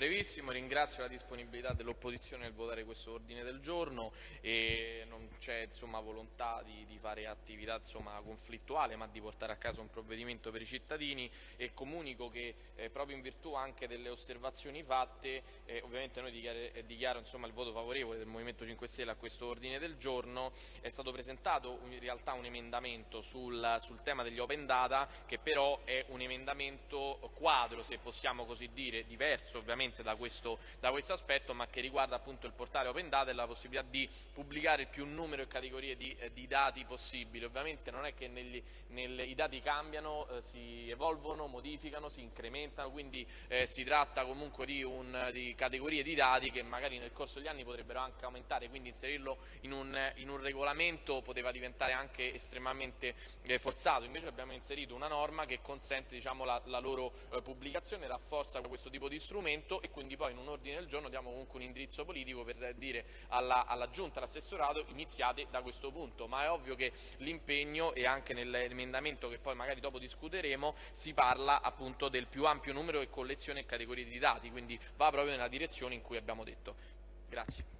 Brevissimo, ringrazio la disponibilità dell'opposizione nel votare questo ordine del giorno e non c'è volontà di, di, fare attività insomma, conflittuale ma di portare a casa un provvedimento per i cittadini e comunico che eh, proprio in virtù anche delle osservazioni fatte eh, ovviamente noi dichiaro, eh, dichiaro insomma, il voto favorevole del Movimento 5 Stelle a questo ordine del giorno. È stato presentato in realtà un emendamento sul, sul tema degli open data che però è un emendamento quadro se possiamo così dire diverso ovviamente da questo, da questo aspetto, ma che riguarda appunto il portale Open Data e la possibilità di pubblicare più numero e categorie di, eh, di dati possibili. Ovviamente non è che negli, nel, i dati cambiano, eh, si evolvono, modificano, si incrementano, quindi eh, si tratta comunque di, un, di, categorie di dati che magari nel corso degli anni potrebbero anche aumentare, quindi inserirlo in un, in un regolamento poteva diventare anche estremamente eh, forzato. Invece abbiamo inserito una norma che consente diciamo, la, la, loro eh, pubblicazione, rafforza questo tipo di strumento e quindi poi in un ordine del giorno diamo comunque un indirizzo politico per dire alla, alla Giunta, all'assessorato iniziate da questo punto, ma è ovvio che l'impegno e anche nell'emendamento che poi magari dopo discuteremo si parla appunto del più ampio numero e collezione e categorie di dati, quindi va proprio nella direzione in cui abbiamo detto. Grazie.